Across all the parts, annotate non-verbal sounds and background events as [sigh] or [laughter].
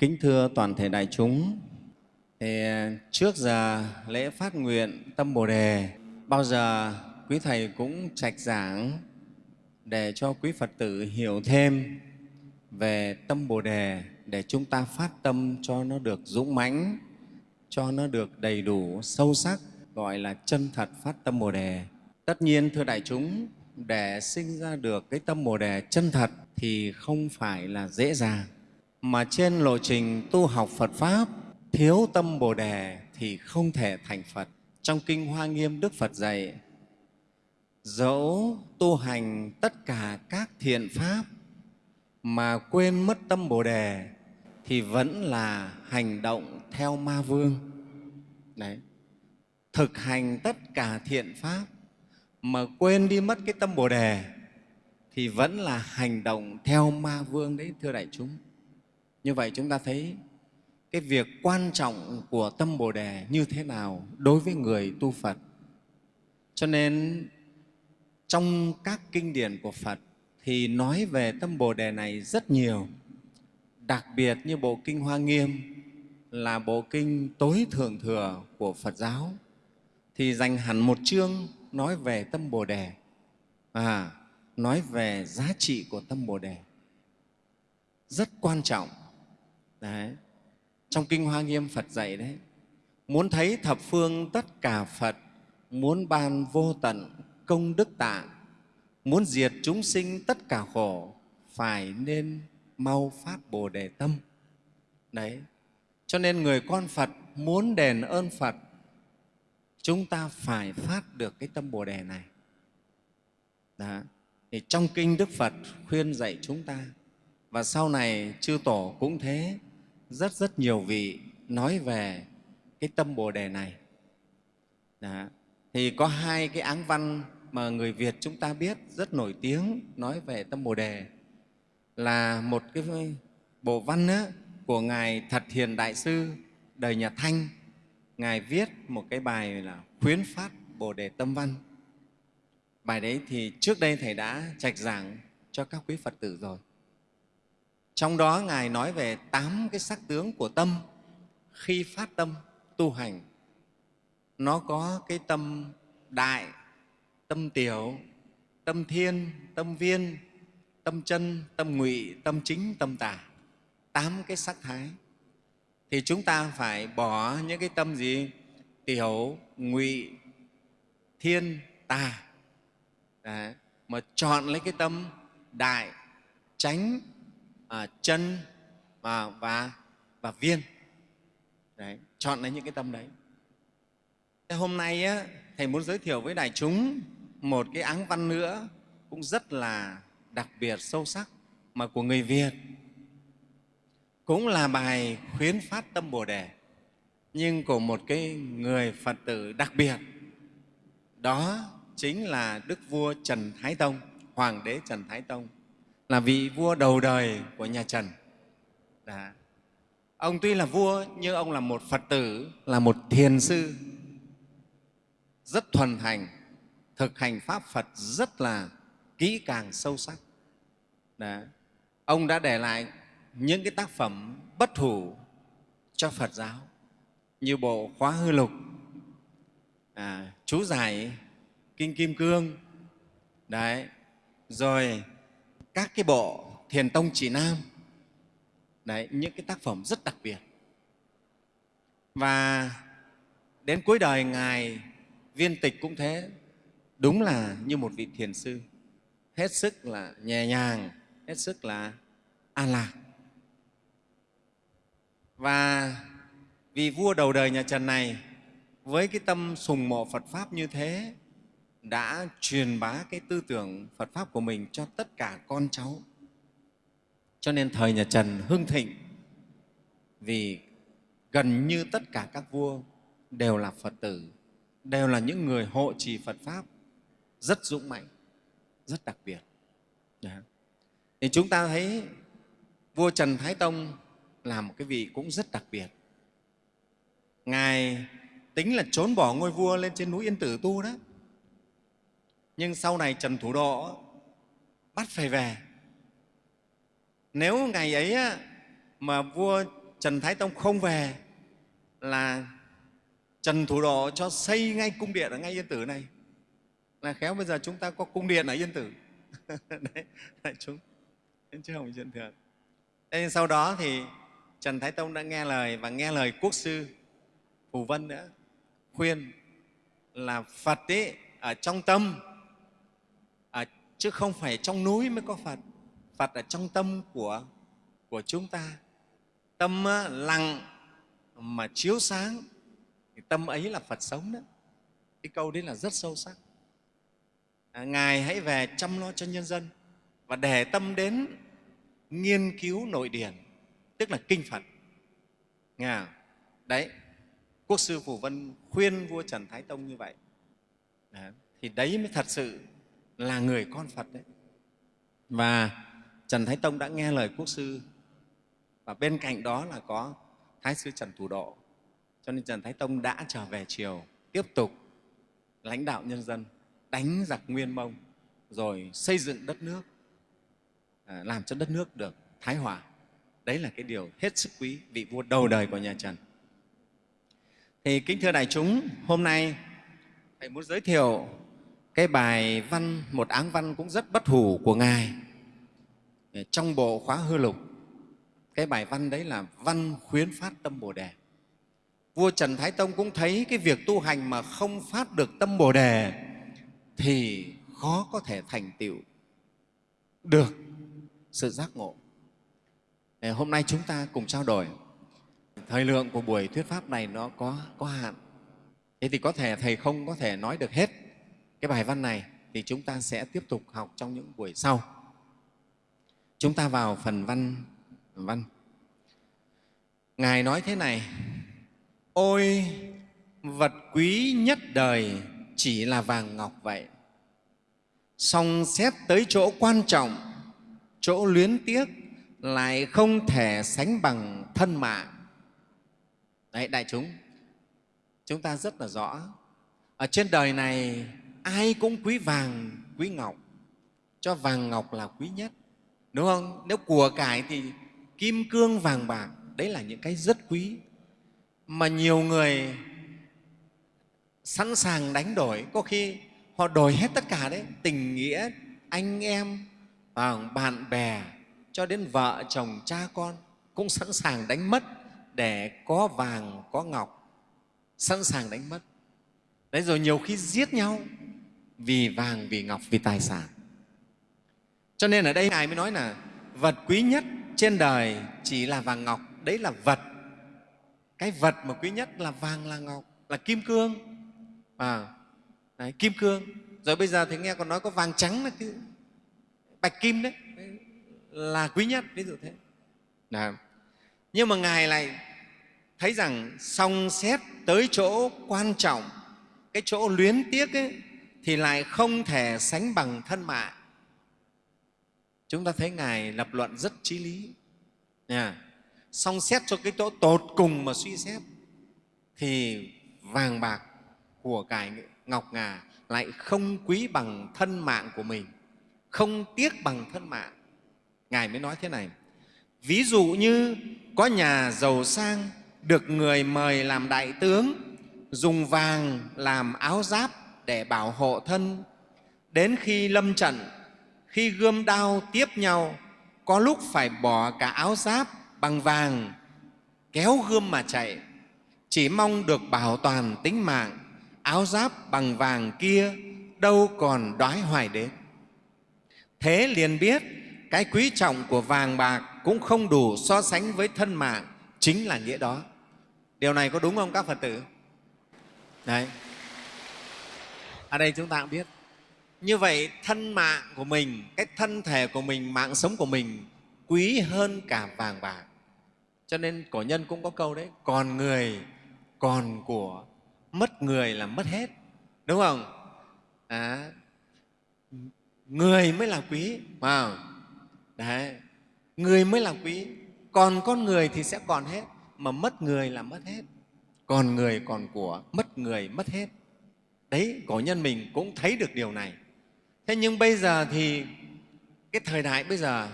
Kính thưa toàn thể đại chúng, thì trước giờ lễ phát nguyện tâm Bồ Đề, bao giờ quý Thầy cũng trạch giảng để cho quý Phật tử hiểu thêm về tâm Bồ Đề để chúng ta phát tâm cho nó được dũng mãnh, cho nó được đầy đủ, sâu sắc, gọi là chân thật phát tâm Bồ Đề. Tất nhiên, thưa đại chúng, để sinh ra được cái tâm Bồ Đề chân thật thì không phải là dễ dàng. Mà trên lộ trình tu học Phật Pháp, thiếu tâm Bồ Đề thì không thể thành Phật. Trong Kinh Hoa Nghiêm, Đức Phật dạy, dẫu tu hành tất cả các thiện Pháp mà quên mất tâm Bồ Đề thì vẫn là hành động theo ma vương. Đấy. Thực hành tất cả thiện Pháp mà quên đi mất cái tâm Bồ Đề thì vẫn là hành động theo ma vương đấy, thưa đại chúng. Như vậy chúng ta thấy cái việc quan trọng của tâm Bồ Đề như thế nào đối với người tu Phật. Cho nên trong các kinh điển của Phật thì nói về tâm Bồ Đề này rất nhiều. Đặc biệt như Bộ Kinh Hoa Nghiêm là bộ kinh tối thượng thừa của Phật giáo thì dành hẳn một chương nói về tâm Bồ Đề, à, nói về giá trị của tâm Bồ Đề. Rất quan trọng. Đấy. Trong Kinh Hoa Nghiêm Phật dạy đấy, muốn thấy thập phương tất cả Phật, muốn ban vô tận công đức tạng muốn diệt chúng sinh tất cả khổ, phải nên mau phát Bồ Đề tâm. Đấy. Cho nên người con Phật muốn đền ơn Phật chúng ta phải phát được cái tâm Bồ Đề này. Đó. Thì trong Kinh Đức Phật khuyên dạy chúng ta và sau này chư Tổ cũng thế, rất rất nhiều vị nói về cái tâm Bồ Đề này. Đó. Thì có hai cái áng văn mà người Việt chúng ta biết rất nổi tiếng nói về tâm Bồ Đề là một cái bộ văn á, của Ngài Thật Hiền Đại Sư đời nhà Thanh Ngài viết một cái bài là khuyến phát Bồ Đề Tâm Văn. Bài đấy thì trước đây Thầy đã trạch giảng cho các quý Phật tử rồi. Trong đó Ngài nói về tám cái sắc tướng của tâm khi phát tâm tu hành. Nó có cái tâm đại, tâm tiểu, tâm thiên, tâm viên, tâm chân, tâm ngụy, tâm chính, tâm tà. Tám cái sắc thái thì chúng ta phải bỏ những cái tâm gì tiểu ngụy thiên tà Đấy. mà chọn lấy cái tâm đại tránh à, chân và, và và viên. Đấy, chọn lấy những cái tâm đấy. Thế hôm nay á, thầy muốn giới thiệu với đại chúng một cái áng văn nữa cũng rất là đặc biệt sâu sắc mà của người việt. Cũng là bài khuyến phát tâm Bồ Đề nhưng của một cái người Phật tử đặc biệt. Đó chính là Đức Vua Trần Thái Tông, Hoàng đế Trần Thái Tông là vị vua đầu đời của nhà Trần. Đã. Ông tuy là vua nhưng ông là một Phật tử, là một thiền sư rất thuần thành, thực hành Pháp Phật rất là kỹ càng sâu sắc. Đã. Ông đã để lại những cái tác phẩm bất hủ cho Phật giáo như bộ Khóa Hư Lục, à, chú giải Kinh Kim Cương, đấy, rồi các cái bộ Thiền Tông Chỉ Nam, đấy, những cái tác phẩm rất đặc biệt. Và đến cuối đời Ngài Viên Tịch cũng thế, đúng là như một vị thiền sư, hết sức là nhẹ nhàng, hết sức là an lạc. Và vì vua đầu đời nhà Trần này với cái tâm sùng mộ Phật Pháp như thế đã truyền bá cái tư tưởng Phật Pháp của mình cho tất cả con cháu. Cho nên thời nhà Trần hưng thịnh vì gần như tất cả các vua đều là Phật tử, đều là những người hộ trì Phật Pháp rất dũng mạnh, rất đặc biệt. Dạ. Thì chúng ta thấy vua Trần Thái Tông là một cái vị cũng rất đặc biệt. Ngài tính là trốn bỏ ngôi vua lên trên núi Yên Tử tu đó. Nhưng sau này Trần Thủ Độ bắt phải về. Nếu ngày ấy mà vua Trần Thái Tông không về là Trần Thủ Độ cho xây ngay cung điện ở ngay Yên Tử này. Là khéo bây giờ chúng ta có cung điện ở Yên Tử. [laughs] Đấy, đại chúng, chứ không chuyện thường. Thế sau đó thì Trần Thái Tông đã nghe lời và nghe lời quốc sư Phù Vân nữa, khuyên là Phật ấy, ở trong tâm, chứ không phải trong núi mới có Phật. Phật ở trong tâm của, của chúng ta. Tâm lặng mà chiếu sáng, thì tâm ấy là Phật sống đó. Cái câu đấy là rất sâu sắc. À, Ngài hãy về chăm lo cho nhân dân và để tâm đến nghiên cứu nội điển, tức là kinh Phật. Nghe Đấy, quốc sư phủ Vân khuyên vua Trần Thái Tông như vậy. Đấy, thì đấy mới thật sự là người con Phật đấy. Và Trần Thái Tông đã nghe lời quốc sư và bên cạnh đó là có Thái sư Trần Thủ Độ. Cho nên Trần Thái Tông đã trở về triều, tiếp tục lãnh đạo nhân dân, đánh giặc Nguyên Mông, rồi xây dựng đất nước, à, làm cho đất nước được thái hòa. Đấy là cái điều hết sức quý vị vua đầu đời của nhà Trần. Thì kính thưa đại chúng, hôm nay Thầy muốn giới thiệu cái bài văn, một áng văn cũng rất bất hủ của Ngài ờ, trong bộ khóa hư lục. Cái bài văn đấy là văn khuyến phát tâm Bồ Đề. Vua Trần Thái Tông cũng thấy cái việc tu hành mà không phát được tâm Bồ Đề thì khó có thể thành tựu được sự giác ngộ. Ờ, hôm nay chúng ta cùng trao đổi. Thời lượng của buổi thuyết pháp này nó có, có hạn. Thế thì có thể Thầy không có thể nói được hết cái bài văn này thì chúng ta sẽ tiếp tục học trong những buổi sau. Chúng ta vào phần văn. văn. Ngài nói thế này, Ôi, vật quý nhất đời chỉ là vàng ngọc vậy. Song xét tới chỗ quan trọng, chỗ luyến tiếc lại không thể sánh bằng thân mạng. Đấy, đại chúng, chúng ta rất là rõ. Ở trên đời này, ai cũng quý vàng, quý ngọc, cho vàng ngọc là quý nhất. Đúng không? Nếu của cải thì kim cương, vàng bạc, đấy là những cái rất quý. Mà nhiều người sẵn sàng đánh đổi, có khi họ đổi hết tất cả đấy, tình nghĩa, anh em, à, bạn bè, cho đến vợ, chồng, cha con cũng sẵn sàng đánh mất để có vàng, có ngọc, sẵn sàng đánh mất. Đấy rồi nhiều khi giết nhau vì vàng, vì ngọc, vì tài sản. Cho nên ở đây Ngài mới nói là vật quý nhất trên đời chỉ là vàng ngọc, đấy là vật. Cái vật mà quý nhất là vàng, là ngọc, là kim cương. À, đấy, kim cương. Rồi bây giờ thì nghe còn nói có vàng trắng là cái bạch kim đấy, là quý nhất, ví dụ thế. Đó. Nhưng mà Ngài lại thấy rằng song xét tới chỗ quan trọng, cái chỗ luyến tiếc ấy, thì lại không thể sánh bằng thân mạng. Chúng ta thấy Ngài lập luận rất trí lý. Nha. Song xét cho cái chỗ tột cùng mà suy xét thì vàng bạc của cải ngọc ngà lại không quý bằng thân mạng của mình, không tiếc bằng thân mạng. Ngài mới nói thế này, ví dụ như có nhà giàu sang được người mời làm đại tướng, dùng vàng làm áo giáp để bảo hộ thân. Đến khi lâm trận, khi gươm đao tiếp nhau, có lúc phải bỏ cả áo giáp bằng vàng, kéo gươm mà chạy, chỉ mong được bảo toàn tính mạng, áo giáp bằng vàng kia đâu còn đoái hoài đến. Thế liền biết cái quý trọng của vàng bạc cũng không đủ so sánh với thân mạng, chính là nghĩa đó. Điều này có đúng không các Phật tử? Đấy. Ở đây chúng ta cũng biết. Như vậy thân mạng của mình, cái thân thể của mình, mạng sống của mình quý hơn cả vàng bạc. Cho nên cổ nhân cũng có câu đấy, còn người, còn của, mất người là mất hết. Đúng không? À, người mới là quý. Wow. Đấy. Người mới là quý, còn con người thì sẽ còn hết mà mất người là mất hết còn người còn của mất người mất hết đấy cổ nhân mình cũng thấy được điều này. Thế nhưng bây giờ thì cái thời đại bây giờ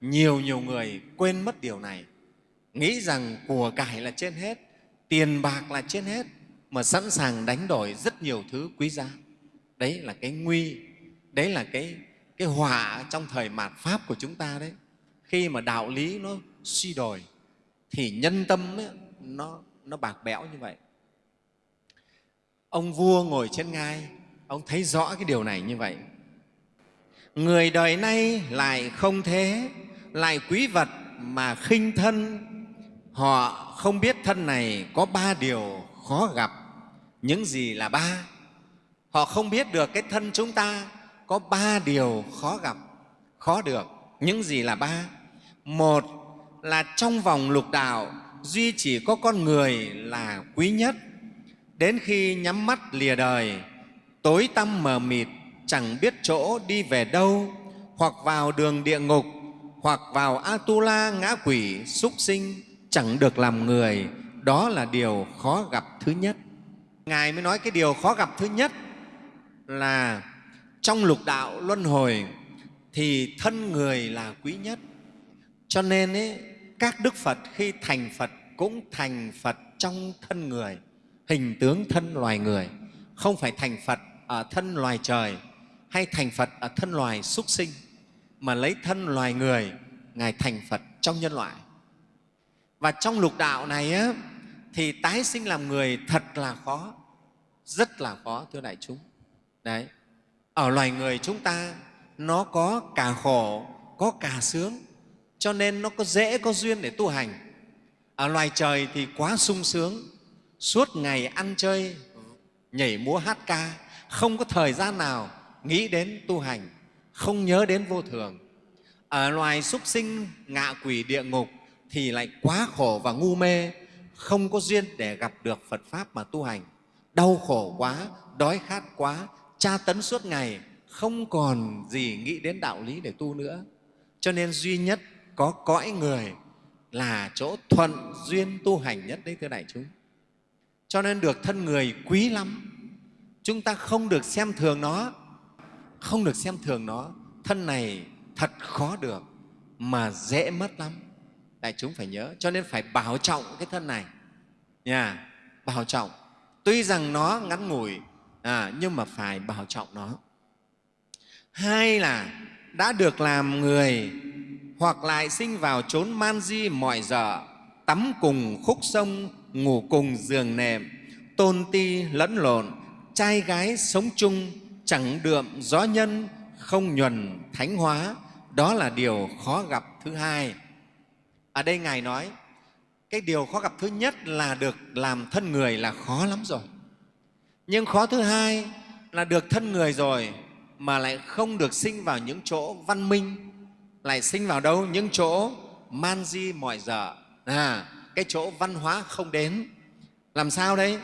nhiều nhiều người quên mất điều này. Nghĩ rằng của cải là trên hết tiền bạc là trên hết mà sẵn sàng đánh đổi rất nhiều thứ quý giá. Đấy là cái nguy đấy là cái, cái họa trong thời mạt pháp của chúng ta đấy. Khi mà đạo lý nó suy đồi thì nhân tâm ấy, nó, nó bạc bẽo như vậy ông vua ngồi trên ngai. Ông thấy rõ cái điều này như vậy. Người đời nay lại không thế. Lại quý vật mà khinh thân. Họ không biết thân này có ba điều khó gặp. Những gì là ba? Họ không biết được cái thân chúng ta có ba điều khó gặp, khó được. Những gì là ba? Một là trong vòng lục đạo duy chỉ có con người là quý nhất đến khi nhắm mắt lìa đời tối tăm mờ mịt chẳng biết chỗ đi về đâu hoặc vào đường địa ngục hoặc vào atula ngã quỷ súc sinh chẳng được làm người. Đó là điều khó gặp thứ nhất. Ngài mới nói cái điều khó gặp thứ nhất là trong lục đạo luân hồi thì thân người là quý nhất. Cho nên ấy, các đức phật khi thành phật cũng thành phật trong thân người hình tướng thân loài người không phải thành phật ở thân loài trời hay thành phật ở thân loài súc sinh mà lấy thân loài người ngài thành phật trong nhân loại. Và trong lục đạo này á, thì tái sinh làm người thật là khó rất là khó thưa đại chúng. Đấy ở loài người chúng ta nó có cả khổ có cả sướng cho nên nó có dễ có duyên để tu hành. Ở loài trời thì quá sung sướng suốt ngày ăn chơi, nhảy múa hát ca, không có thời gian nào nghĩ đến tu hành, không nhớ đến vô thường. Ở loài súc sinh ngạ quỷ địa ngục thì lại quá khổ và ngu mê, không có duyên để gặp được phật pháp mà tu hành. Đau khổ quá, đói khát quá, tra tấn suốt ngày, không còn gì nghĩ đến đạo lý để tu nữa. Cho nên duy nhất có cõi người là chỗ thuận duyên tu hành nhất đấy, thưa đại chúng cho nên được thân người quý lắm. Chúng ta không được xem thường nó. Không được xem thường nó. Thân này thật khó được mà dễ mất lắm. Đại chúng phải nhớ. Cho nên phải bảo trọng cái thân này. Nhà bảo trọng. Tuy rằng nó ngắn ngủi à, nhưng mà phải bảo trọng nó. Hai là đã được làm người hoặc lại sinh vào chốn man di mọi giờ tắm cùng khúc sông ngủ cùng giường nệm tôn ti lẫn lộn trai gái sống chung chẳng đượm gió nhân không nhuần thánh hóa. Đó là điều khó gặp thứ hai. Ở đây ngài nói cái điều khó gặp thứ nhất là được làm thân người là khó lắm rồi. Nhưng khó thứ hai là được thân người rồi mà lại không được sinh vào những chỗ văn minh lại sinh vào đâu? Những chỗ man di mọi giờ. À, cái chỗ văn hóa không đến. Làm sao đấy?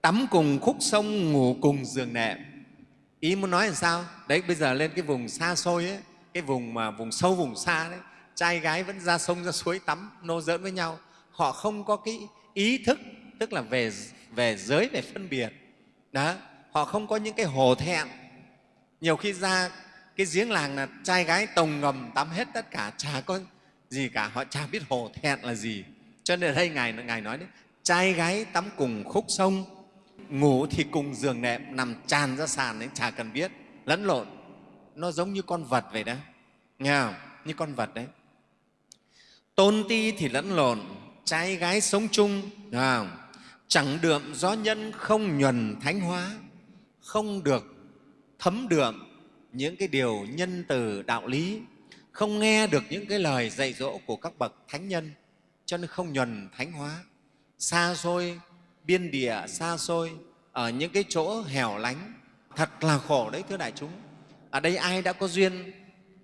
Tắm cùng khúc sông ngủ cùng giường nệm. Ý muốn nói là sao? Đấy bây giờ lên cái vùng xa xôi ấy, cái vùng mà vùng sâu vùng xa đấy trai gái vẫn ra sông ra suối tắm nô giỡn với nhau. Họ không có cái ý thức tức là về về giới về phân biệt. Đó họ không có những cái hồ thẹn. Nhiều khi ra cái giếng làng là trai gái tồng ngầm tắm hết tất cả chả có gì cả. Họ chả biết hồ thẹn là gì cho nên đây ngài ngài nói đấy, trai gái tắm cùng khúc sông, ngủ thì cùng giường nệm, nằm tràn ra sàn đấy chả cần biết. Lẫn lộn. Nó giống như con vật vậy đó. Nghe không? như con vật đấy. Tôn ti thì lẫn lộn, trai gái sống chung không? chẳng đượm gió nhân không nhuần thánh hóa, không được thấm đượm những cái điều nhân từ đạo lý, không nghe được những cái lời dạy dỗ của các bậc thánh nhân cho nên không nhuần thánh hóa. Xa xôi biên địa xa xôi ở những cái chỗ hẻo lánh thật là khổ đấy thưa đại chúng. Ở đây ai đã có duyên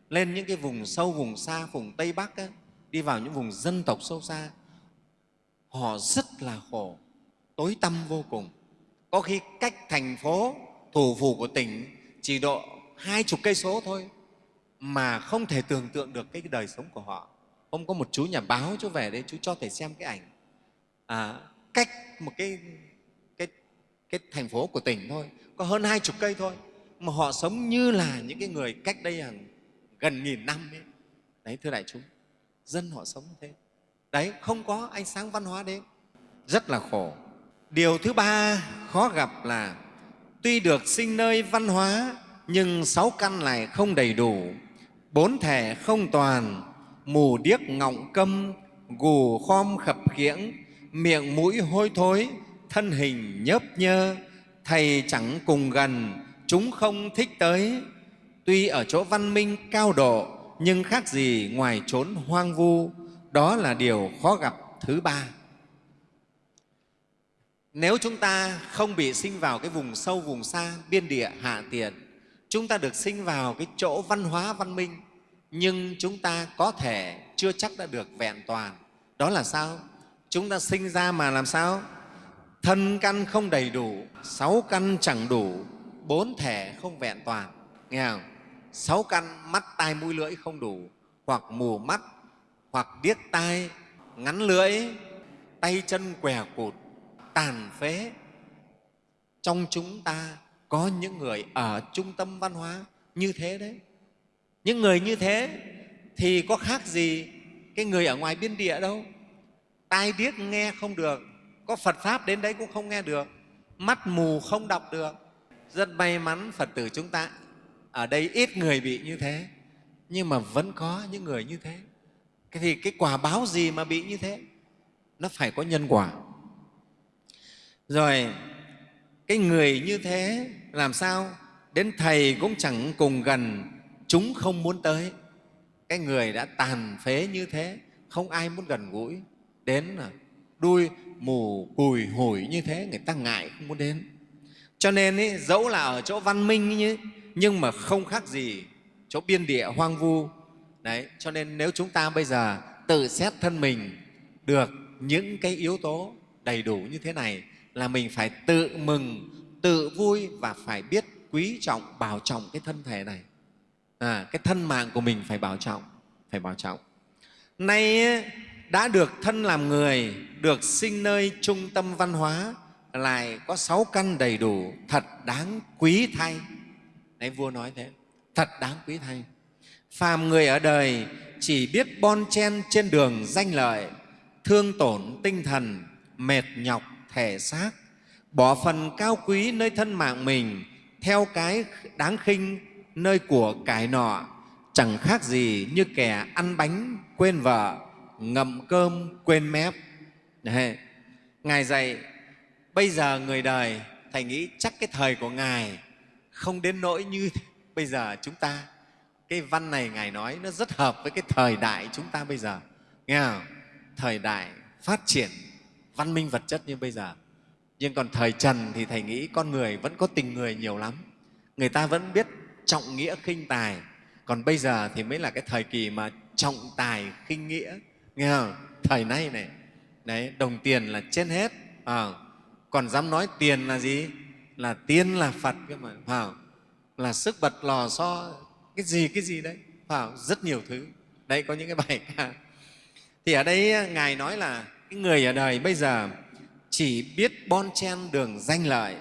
lên những cái vùng sâu vùng xa vùng tây bắc á, đi vào những vùng dân tộc sâu xa họ rất là khổ tối tăm vô cùng. Có khi cách thành phố thủ phủ của tỉnh chỉ độ hai chục cây số thôi mà không thể tưởng tượng được cái đời sống của họ hôm có một chú nhà báo chú về đấy chú cho thầy xem cái ảnh. À, cách một cái, cái, cái thành phố của tỉnh thôi có hơn hai chục cây thôi. Mà họ sống như là những cái người cách đây hàng gần nghìn năm ấy. đấy thưa đại chúng dân họ sống thế. Đấy không có ánh sáng văn hóa đến rất là khổ. Điều thứ ba khó gặp là tuy được sinh nơi văn hóa nhưng sáu căn lại không đầy đủ. Bốn thể không toàn mù điếc ngọng câm, gù khom khập khiễng, miệng mũi hôi thối, thân hình nhớp nhơ, thầy chẳng cùng gần, chúng không thích tới. Tuy ở chỗ văn minh cao độ, nhưng khác gì ngoài trốn hoang vu, đó là điều khó gặp thứ ba. Nếu chúng ta không bị sinh vào cái vùng sâu vùng xa, biên địa hạ tiền chúng ta được sinh vào cái chỗ văn hóa văn minh nhưng chúng ta có thể chưa chắc đã được vẹn toàn. Đó là sao? Chúng ta sinh ra mà làm sao? Thân căn không đầy đủ, sáu căn chẳng đủ, bốn thể không vẹn toàn. Nghe không? Sáu căn mắt, tai, mũi, lưỡi không đủ, hoặc mù mắt, hoặc điếc tai, ngắn lưỡi, tay chân què cụt, tàn phế. Trong chúng ta có những người ở trung tâm văn hóa như thế đấy những người như thế thì có khác gì cái người ở ngoài biên địa đâu. Tai điếc nghe không được, có phật pháp đến đấy cũng không nghe được, mắt mù không đọc được. Rất may mắn phật tử chúng ta ở đây ít người bị như thế, nhưng mà vẫn có những người như thế. Cái thì cái quả báo gì mà bị như thế? Nó phải có nhân quả. Rồi, cái người như thế làm sao? Đến thầy cũng chẳng cùng gần chúng không muốn tới. Cái người đã tàn phế như thế không ai muốn gần gũi. Đến là đuôi mù cùi hủi như thế người ta ngại không muốn đến. Cho nên ý, dẫu là ở chỗ văn minh ý, nhưng mà không khác gì chỗ biên địa hoang vu. Đấy cho nên nếu chúng ta bây giờ tự xét thân mình được những cái yếu tố đầy đủ như thế này là mình phải tự mừng tự vui và phải biết quý trọng bảo trọng cái thân thể này à, cái thân mạng của mình phải bảo trọng phải bảo trọng. Nay đã được thân làm người được sinh nơi trung tâm văn hóa lại có sáu căn đầy đủ thật đáng quý thay. Đấy vua nói thế thật đáng quý thay. Phàm người ở đời chỉ biết bon chen trên đường danh lợi thương tổn tinh thần mệt nhọc thể xác bỏ phần cao quý nơi thân mạng mình theo cái đáng khinh nơi của cải nọ, chẳng khác gì như kẻ ăn bánh quên vợ, ngậm cơm quên mép. Đấy. ngài dạy, bây giờ người đời, thầy nghĩ chắc cái thời của ngài không đến nỗi như bây giờ chúng ta, cái văn này ngài nói nó rất hợp với cái thời đại chúng ta bây giờ. Nghe không? thời đại phát triển, văn minh vật chất như bây giờ. Nhưng còn thời trần thì thầy nghĩ con người vẫn có tình người nhiều lắm. Người ta vẫn biết trọng nghĩa khinh tài. Còn bây giờ thì mới là cái thời kỳ mà trọng tài khinh nghĩa. Nghe không? Thời nay này. Đấy đồng tiền là trên hết. À, còn dám nói tiền là gì? Là tiên là phật cơ mà. Phải là sức bật lò xo cái gì cái gì đấy. Phải rất nhiều thứ. Đấy có những cái [laughs] bài ca. Thì ở đây à, ngài nói là cái người ở đời bây giờ chỉ biết bon chen đường danh lợi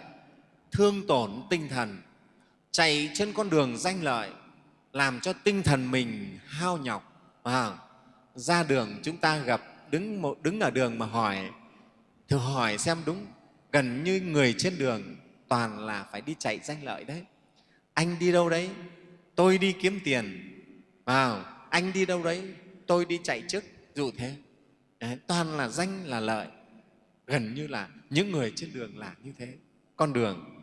thương tổn tinh thần chạy trên con đường danh lợi làm cho tinh thần mình hao nhọc. À, ra đường chúng ta gặp đứng, một, đứng ở đường mà hỏi thử hỏi xem đúng gần như người trên đường toàn là phải đi chạy danh lợi đấy. Anh đi đâu đấy? Tôi đi kiếm tiền. À anh đi đâu đấy? Tôi đi chạy chức dụ thế đấy, toàn là danh là lợi. Gần như là những người trên đường là như thế. Con đường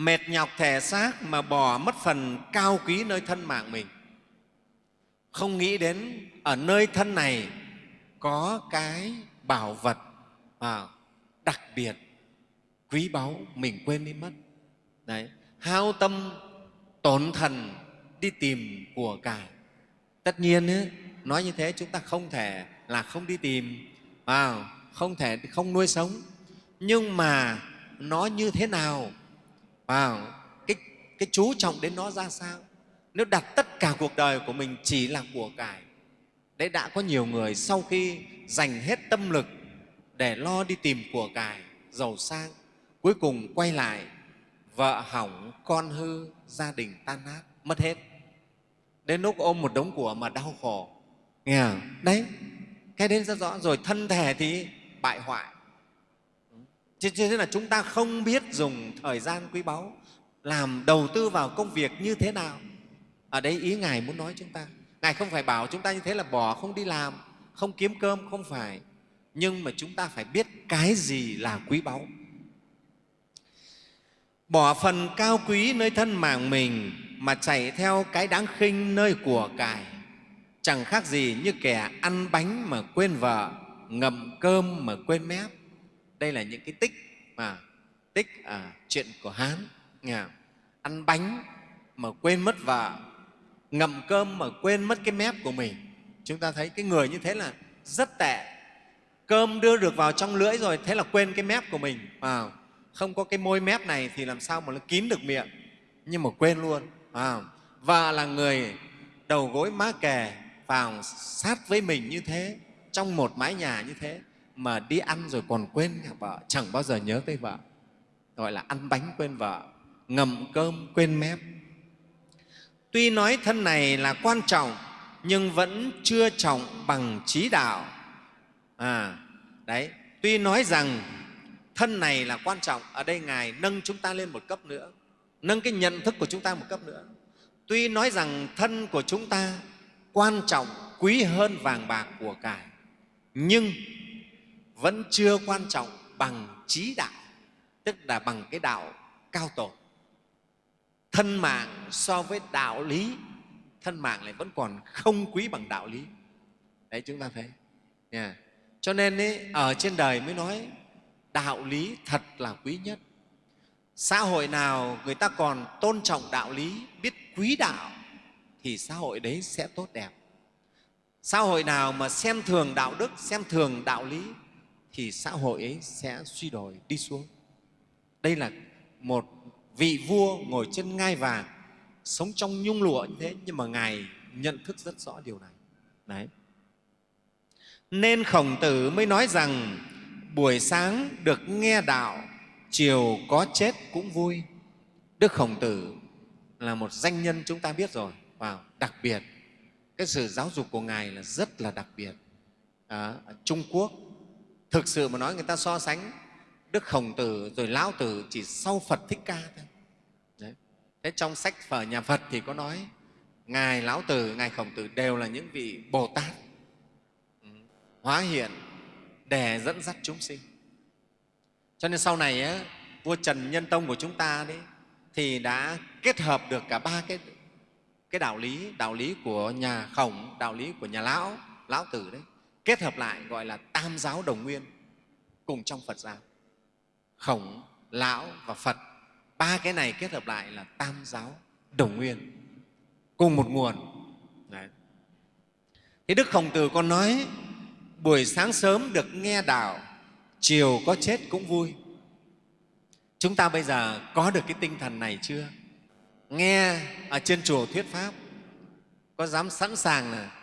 mệt nhọc thể xác mà bỏ mất phần cao quý nơi thân mạng mình. Không nghĩ đến ở nơi thân này có cái bảo vật à, đặc biệt quý báu mình quên đi mất. Đấy hao tâm tổn thần đi tìm của cải tất nhiên ấy, nói như thế chúng ta không thể là không đi tìm à, không thể không nuôi sống. Nhưng mà nó như thế nào vào cái, cái chú trọng đến nó ra sao? Nếu đặt tất cả cuộc đời của mình chỉ là của cải đấy đã có nhiều người sau khi dành hết tâm lực để lo đi tìm của cải giàu sang cuối cùng quay lại vợ hỏng con hư gia đình tan nát mất hết. Đến lúc ôm một đống của mà đau khổ. Nghe không? đấy cái đến rất rõ. Rồi thân thể thì bại hoại cho nên là chúng ta không biết dùng thời gian quý báu làm đầu tư vào công việc như thế nào. Ở đây ý ngài muốn nói chúng ta. Ngài không phải bảo chúng ta như thế là bỏ không đi làm, không kiếm cơm, không phải. Nhưng mà chúng ta phải biết cái gì là quý báu. Bỏ phần cao quý nơi thân mạng mình mà chạy theo cái đáng khinh nơi của cải chẳng khác gì như kẻ ăn bánh mà quên vợ, ngậm cơm mà quên mép đây là những cái tích mà tích à, chuyện của hán. Nhà ăn bánh mà quên mất vợ ngậm cơm mà quên mất cái mép của mình. Chúng ta thấy cái người như thế là rất tệ. Cơm đưa được vào trong lưỡi rồi thế là quên cái mép của mình. À, không có cái môi mép này thì làm sao mà nó kín được miệng? Nhưng mà quên luôn. À, và là người đầu gối má kè vào sát với mình như thế trong một mái nhà như thế mà đi ăn rồi còn quên cả vợ, chẳng bao giờ nhớ tới vợ. Gọi là ăn bánh quên vợ ngầm cơm quên mép. Tuy nói thân này là quan trọng, nhưng vẫn chưa trọng bằng trí đạo. À đấy, tuy nói rằng thân này là quan trọng, ở đây ngài nâng chúng ta lên một cấp nữa, nâng cái nhận thức của chúng ta một cấp nữa. Tuy nói rằng thân của chúng ta quan trọng, quý hơn vàng bạc của cải nhưng vẫn chưa quan trọng bằng trí đạo tức là bằng cái đạo cao tột thân mạng so với đạo lý thân mạng lại vẫn còn không quý bằng đạo lý. Đấy chúng ta thấy. Yeah. cho nên ấy, ở trên đời mới nói đạo lý thật là quý nhất. Xã hội nào người ta còn tôn trọng đạo lý biết quý đạo thì xã hội đấy sẽ tốt đẹp. Xã hội nào mà xem thường đạo đức xem thường đạo lý thì xã hội ấy sẽ suy đồi đi xuống. Đây là một vị vua ngồi trên ngai vàng sống trong nhung lụa như thế nhưng mà ngài nhận thức rất rõ điều này. Đấy. Nên khổng tử mới nói rằng buổi sáng được nghe đạo chiều có chết cũng vui. Đức khổng tử là một danh nhân chúng ta biết rồi. Và đặc biệt. Cái sự giáo dục của ngài là rất là đặc biệt. À, ở trung quốc thực sự mà nói người ta so sánh đức khổng tử rồi lão tử chỉ sau phật thích ca thôi. Đấy. thế trong sách phở nhà phật thì có nói ngài lão tử ngài khổng tử đều là những vị bồ tát. Ừ. Hóa hiện để dẫn dắt chúng sinh. Cho nên sau này á, vua trần nhân tông của chúng ta đấy thì đã kết hợp được cả ba cái cái đạo lý đạo lý của nhà khổng đạo lý của nhà lão lão tử đấy kết hợp lại gọi là tam giáo đồng nguyên cùng trong phật giáo. Khổng, lão và phật, ba cái này kết hợp lại là tam giáo đồng nguyên cùng một nguồn. Đấy. thế đức khổng tử con nói, buổi sáng sớm được nghe đạo, chiều có chết cũng vui. Chúng ta bây giờ có được cái tinh thần này chưa? Nghe ở trên chùa thuyết pháp, có dám sẵn sàng là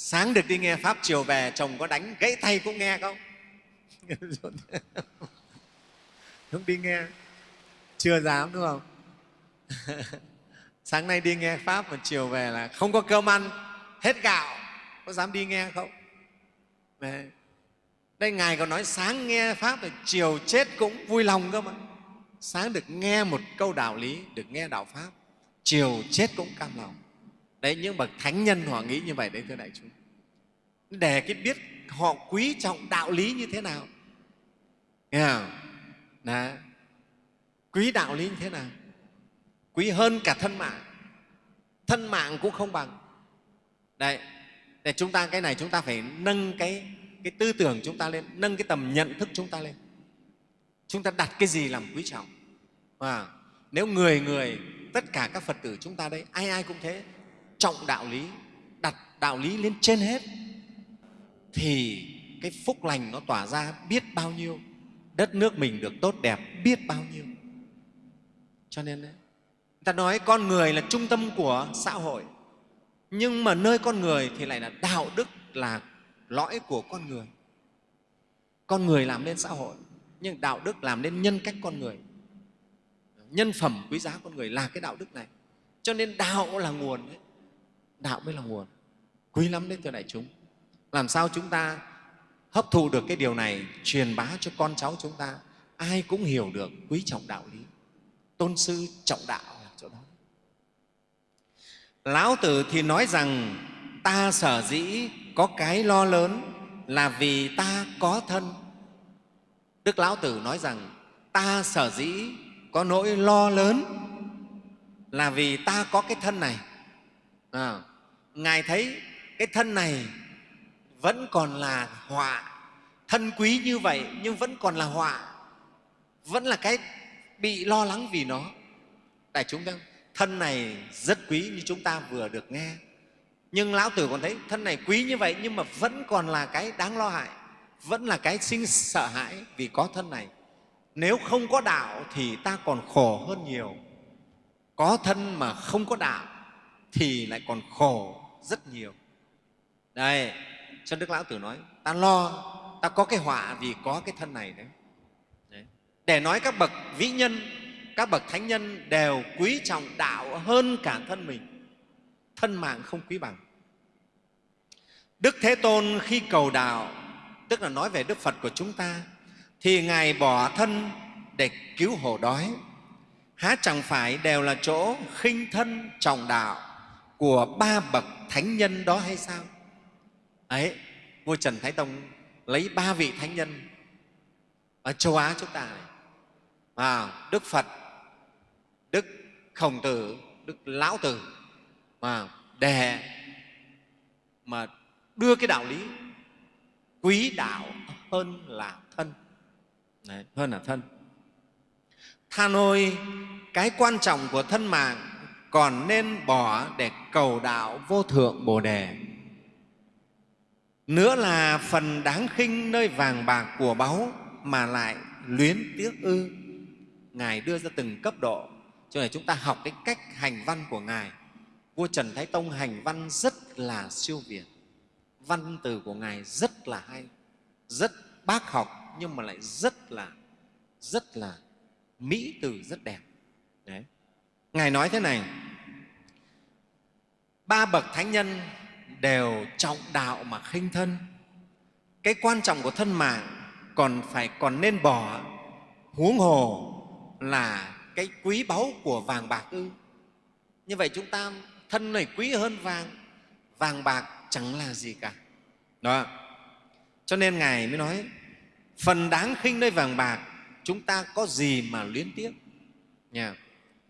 sáng được đi nghe pháp, chiều về, chồng có đánh gãy tay cũng nghe không? [laughs] Không đi nghe, chưa dám, đúng không? [laughs] Sáng nay đi nghe pháp mà chiều về là không có cơm ăn, hết gạo. Có dám đi nghe không? Đấy. đây ngài còn nói sáng nghe pháp thì chiều chết cũng vui lòng cơ mà. Sáng được nghe một câu đạo lý, được nghe đạo pháp, chiều chết cũng cam lòng đấy những bậc thánh nhân họ nghĩ như vậy đấy, thưa đại chúng. Để cái biết họ quý trọng đạo lý như thế nào. Nghe không? Đó. quý đạo lý như thế nào? Quý hơn cả thân mạng. Thân mạng cũng không bằng. Đấy, để chúng ta, cái này chúng ta phải nâng cái cái tư tưởng chúng ta lên, nâng cái tầm nhận thức chúng ta lên. Chúng ta đặt cái gì làm quý trọng. À nếu người người, tất cả các phật tử chúng ta đây ai ai cũng thế trọng đạo lý, đặt đạo lý lên trên hết, thì cái phúc lành nó tỏa ra biết bao nhiêu, đất nước mình được tốt đẹp biết bao nhiêu. Cho nên đấy ta nói con người là trung tâm của xã hội, nhưng mà nơi con người thì lại là đạo đức, là lõi của con người. Con người làm nên xã hội, nhưng đạo đức làm nên nhân cách con người. Nhân phẩm quý giá con người là cái đạo đức này. Cho nên đạo là nguồn đấy đạo mới là nguồn. Quý lắm đấy thưa đại chúng. Làm sao chúng ta hấp thụ được cái điều này truyền bá cho con cháu chúng ta? Ai cũng hiểu được quý trọng đạo lý. Tôn sư trọng đạo là chỗ đó. Lão tử thì nói rằng ta sở dĩ có cái lo lớn là vì ta có thân. Đức lão tử nói rằng ta sở dĩ có nỗi lo lớn là vì ta có cái thân này. À, ngài thấy cái thân này vẫn còn là họa. Thân quý như vậy nhưng vẫn còn là họa. Vẫn là cái bị lo lắng vì nó. Đại chúng thấy thân này rất quý như chúng ta vừa được nghe. Nhưng lão tử còn thấy thân này quý như vậy nhưng mà vẫn còn là cái đáng lo hại, vẫn là cái sinh sợ hãi vì có thân này. Nếu không có đạo thì ta còn khổ hơn nhiều. Có thân mà không có đạo thì lại còn khổ rất nhiều. Đây cho đức lão tử nói ta lo ta có cái họa vì có cái thân này đấy, đấy. để nói các bậc vĩ nhân các bậc thánh nhân đều quý trọng đạo hơn cả thân mình. Thân mạng không quý bằng. Đức thế tôn khi cầu đạo tức là nói về đức phật của chúng ta thì ngài bỏ thân để cứu hổ đói. Há chẳng phải đều là chỗ khinh thân trọng đạo của ba bậc thánh nhân đó hay sao? Ấy vua trần thái tông lấy ba vị thánh nhân ở châu á chúng ta này. À, đức phật đức khổng tử đức lão tử mà để mà đưa cái đạo lý quý đạo hơn là thân. Đấy, hơn là thân. Tha nôi cái quan trọng của thân mạng còn nên bỏ để cầu đạo vô thượng bồ đề. Nữa là phần đáng khinh nơi vàng bạc của báu mà lại luyến tiếc ư. Ngài đưa ra từng cấp độ, cho nên chúng ta học cái cách hành văn của ngài. Vua trần thái tông hành văn rất là siêu việt. Văn từ của ngài rất là hay, rất bác học nhưng mà lại rất là rất là mỹ từ, rất đẹp. Đấy ngài nói thế này, ba bậc thánh nhân đều trọng đạo mà khinh thân. Cái quan trọng của thân mạng còn phải còn nên bỏ. Huống hồ là cái quý báu của vàng bạc ư. Như vậy chúng ta thân này quý hơn vàng vàng bạc chẳng là gì cả. Đó. Cho nên ngài mới nói, phần đáng khinh nơi vàng bạc, chúng ta có gì mà luyến tiếc? Nha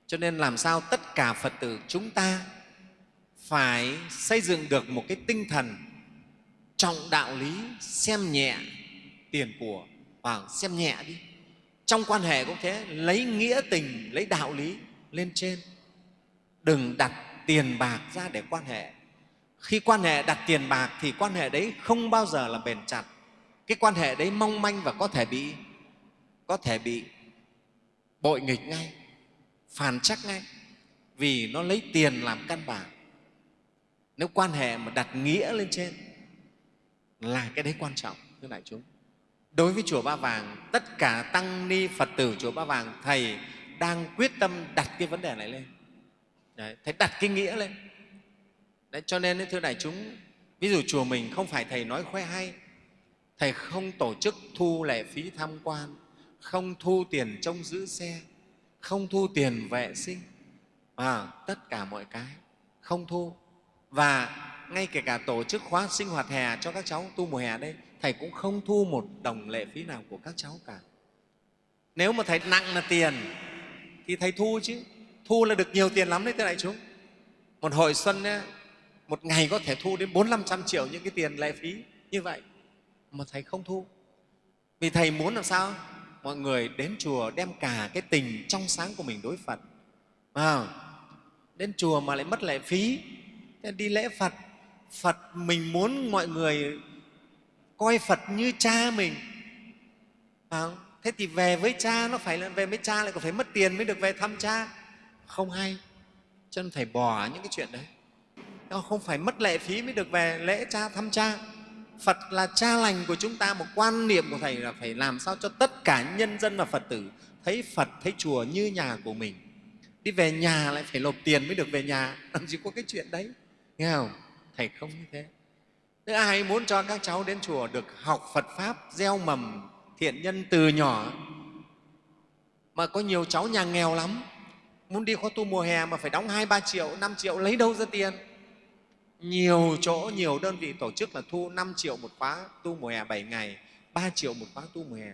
cho nên làm sao tất cả phật tử chúng ta phải xây dựng được một cái tinh thần trọng đạo lý xem nhẹ tiền của và xem nhẹ đi. Trong quan hệ cũng thế, lấy nghĩa tình, lấy đạo lý lên trên. Đừng đặt tiền bạc ra để quan hệ. Khi quan hệ đặt tiền bạc thì quan hệ đấy không bao giờ là bền chặt. Cái quan hệ đấy mong manh và có thể bị, có thể bị bội nghịch ngay phản chắc ngay vì nó lấy tiền làm căn bản. Nếu quan hệ mà đặt nghĩa lên trên là cái đấy quan trọng thưa đại chúng. Đối với chùa ba vàng tất cả tăng ni phật tử chùa ba vàng thầy đang quyết tâm đặt cái vấn đề này lên. Đấy, thầy đặt cái nghĩa lên. Đấy, cho nên thưa đại chúng ví dụ chùa mình không phải thầy nói khoe hay thầy không tổ chức thu lệ phí tham quan không thu tiền trông giữ xe không thu tiền vệ sinh à, tất cả mọi cái không thu. Và ngay kể cả tổ chức khóa sinh hoạt hè cho các cháu tu mùa hè đây thầy cũng không thu một đồng lệ phí nào của các cháu cả. Nếu mà thầy nặng là tiền thì thầy thu chứ. Thu là được nhiều tiền lắm đấy thưa đại chúng. Một hội xuân ấy, một ngày có thể thu đến bốn năm trăm triệu những cái tiền lệ phí như vậy mà thầy không thu. Vì thầy muốn làm sao? Mọi người đến chùa đem cả cái tình trong sáng của mình đối phật. À, đến chùa mà lại mất lệ phí. Thế đi lễ phật. Phật mình muốn mọi người coi phật như cha mình. À, thế thì về với cha nó phải là về với cha lại còn phải mất tiền mới được về thăm cha. Không hay. Cho nên phải bỏ những cái chuyện đấy. Nó không phải mất lệ phí mới được về lễ cha thăm cha phật là cha lành của chúng ta một quan niệm của thầy là phải làm sao cho tất cả nhân dân và phật tử thấy phật thấy chùa như nhà của mình. Đi về nhà lại phải nộp tiền mới được về nhà làm gì có cái chuyện đấy. Nghe không? Thầy không như thế. Thế ai muốn cho các cháu đến chùa được học Phật Pháp, gieo mầm thiện nhân từ nhỏ? Mà có nhiều cháu nhà nghèo lắm muốn đi khóa tu mùa hè mà phải đóng hai ba triệu năm triệu lấy đâu ra tiền? Nhiều chỗ nhiều đơn vị tổ chức là thu 5 triệu một khóa tu mùa hè 7 ngày 3 triệu một khóa tu mùa hè.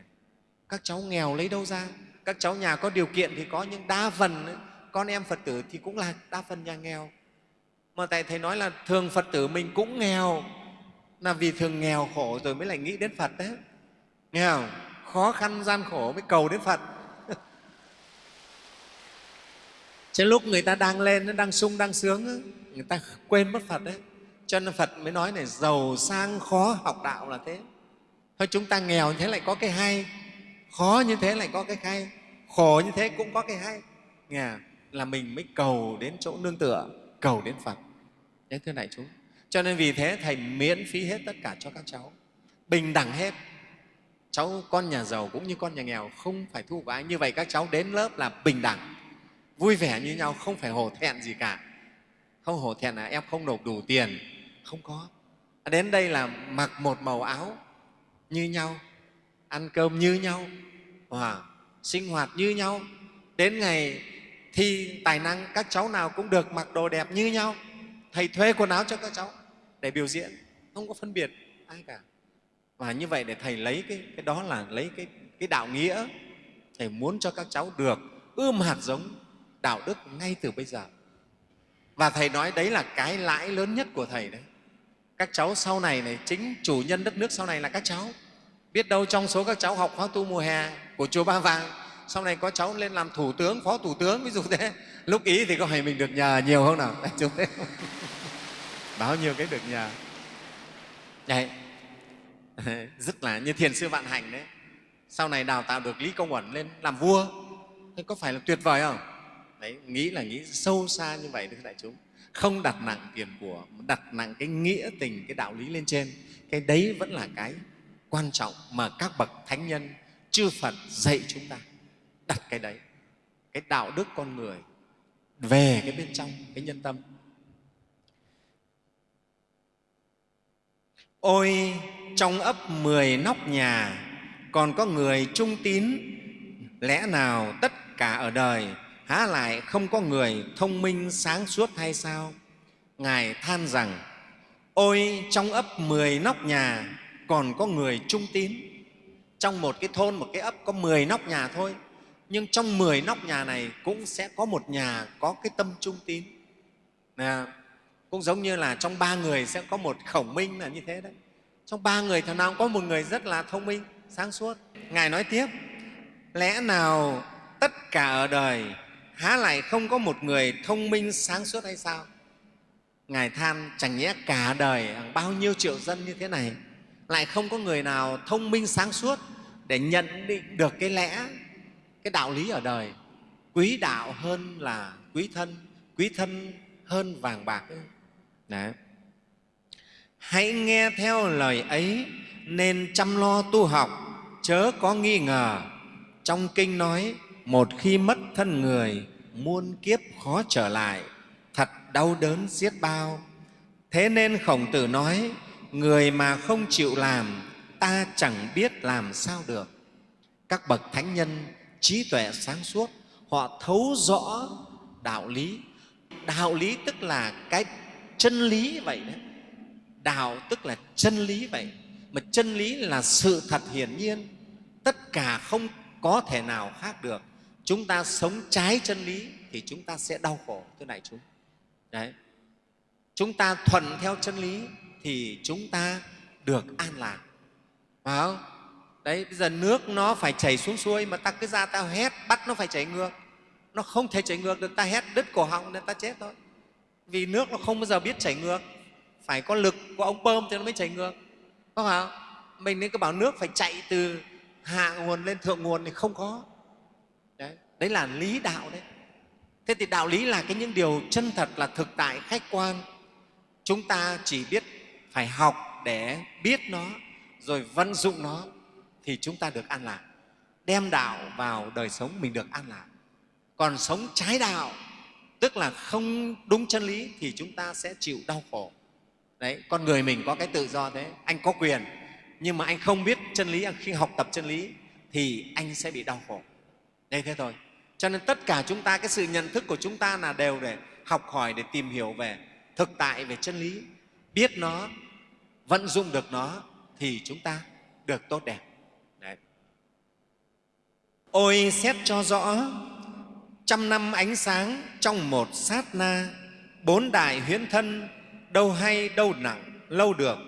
Các cháu nghèo lấy đâu ra? Các cháu nhà có điều kiện thì có nhưng đa phần ấy, con em phật tử thì cũng là đa phần nhà nghèo. Mà tại thầy nói là thường phật tử mình cũng nghèo là vì thường nghèo khổ rồi mới lại nghĩ đến phật đấy nghe không? Khó khăn gian khổ mới cầu đến phật. [laughs] Chứ lúc người ta đang lên nó đang sung đang sướng người ta quên mất phật đấy. Cho nên phật mới nói này, giàu sang khó học đạo là thế. Thôi chúng ta nghèo như thế lại có cái hay, khó như thế lại có cái hay, khổ như thế cũng có cái hay. Nghe à? là mình mới cầu đến chỗ nương tựa, cầu đến phật. Thế thưa đại chúng. Cho nên vì thế thầy miễn phí hết tất cả cho các cháu. Bình đẳng hết. Cháu con nhà giàu cũng như con nhà nghèo không phải thu của ai. Như vậy các cháu đến lớp là bình đẳng. Vui vẻ như nhau, không phải hổ thẹn gì cả không hổ thẹn là em không nộp đủ tiền. Không có. Đến đây là mặc một màu áo như nhau ăn cơm như nhau wow, sinh hoạt như nhau. Đến ngày thi tài năng các cháu nào cũng được mặc đồ đẹp như nhau. Thầy thuê quần áo cho các cháu để biểu diễn. Không có phân biệt ai cả. Và như vậy để thầy lấy cái, cái đó là lấy cái, cái đạo nghĩa. Thầy muốn cho các cháu được ươm hạt giống đạo đức ngay từ bây giờ và thầy nói đấy là cái lãi lớn nhất của thầy đấy. Các cháu sau này này chính chủ nhân đất nước sau này là các cháu. Biết đâu trong số các cháu học khóa tu mùa hè của chùa ba vàng sau này có cháu lên làm thủ tướng phó thủ tướng ví dụ thế. Lúc ý thì có phải mình được nhờ nhiều không nào? Chúng thế bao nhiêu cái được nhờ. Đấy [laughs] rất là như thiền sư vạn hạnh đấy. Sau này đào tạo được lý công uẩn lên làm vua thế có phải là tuyệt vời không đấy, nghĩ là nghĩ sâu xa như vậy thưa đại chúng. Không đặt nặng tiền của, đặt nặng cái nghĩa tình, cái đạo lý lên trên. Cái đấy vẫn là cái quan trọng mà các bậc thánh nhân chư phật dạy chúng ta. Đặt cái đấy, cái đạo đức con người về cái bên trong, cái nhân tâm. Ôi, trong ấp mười nóc nhà, còn có người trung tín, lẽ nào tất cả ở đời há lại không có người thông minh sáng suốt hay sao? Ngài than rằng ôi trong ấp mười nóc nhà còn có người trung tín. Trong một cái thôn một cái ấp có mười nóc nhà thôi nhưng trong mười nóc nhà này cũng sẽ có một nhà có cái tâm trung tín. À, cũng giống như là trong ba người sẽ có một khổng minh là như thế đấy. Trong ba người thằng nào cũng có một người rất là thông minh sáng suốt. Ngài nói tiếp lẽ nào tất cả ở đời há lại không có một người thông minh, sáng suốt hay sao? Ngài than, chẳng nhẽ cả đời bao nhiêu triệu dân như thế này, lại không có người nào thông minh, sáng suốt để nhận định được cái lẽ, cái đạo lý ở đời? Quý đạo hơn là quý thân quý thân hơn vàng bạc. Đấy. hãy nghe theo lời ấy, nên chăm lo tu học, chớ có nghi ngờ. Trong kinh nói một khi mất thân người, muôn kiếp khó trở lại. Thật đau đớn xiết bao. Thế nên khổng tử nói, người mà không chịu làm, ta chẳng biết làm sao được. Các bậc thánh nhân, trí tuệ sáng suốt, họ thấu rõ đạo lý. Đạo lý tức là cái chân lý vậy đấy. Đạo tức là chân lý vậy. Mà chân lý là sự thật hiển nhiên. Tất cả không có thể nào khác được chúng ta sống trái chân lý thì chúng ta sẽ đau khổ. Thưa đại chúng đấy. Chúng ta thuận theo chân lý thì chúng ta được an lạc. Phải không? Đấy, bây giờ nước nó phải chảy xuống xuôi mà ta cứ ra ta hét, bắt nó phải chảy ngược. Nó không thể chảy ngược được, ta hét đứt cổ họng nên ta chết thôi. Vì nước nó không bao giờ biết chảy ngược. Phải có lực của ống bơm thì nó mới chảy ngược. Có phải không? Mình nên cứ bảo nước phải chạy từ hạ nguồn lên thượng nguồn thì không có đấy, là lý đạo đấy. Thế thì đạo lý là cái những điều chân thật là thực tại khách quan. Chúng ta chỉ biết phải học để biết nó rồi vận dụng nó thì chúng ta được an lạc. Đem đạo vào đời sống mình được an lạc. Còn sống trái đạo tức là không đúng chân lý thì chúng ta sẽ chịu đau khổ. Đấy con người mình có cái tự do thế. Anh có quyền nhưng mà anh không biết chân lý khi học tập chân lý thì anh sẽ bị đau khổ đây thế thôi. Cho nên tất cả chúng ta, cái sự nhận thức của chúng ta là đều để học hỏi, để tìm hiểu về thực tại, về chân lý. Biết nó, vận dụng được nó thì chúng ta được tốt đẹp. Đấy. ôi, xét cho rõ, trăm năm ánh sáng trong một sát na, bốn đại huyễn thân, đâu hay đâu nặng, lâu được.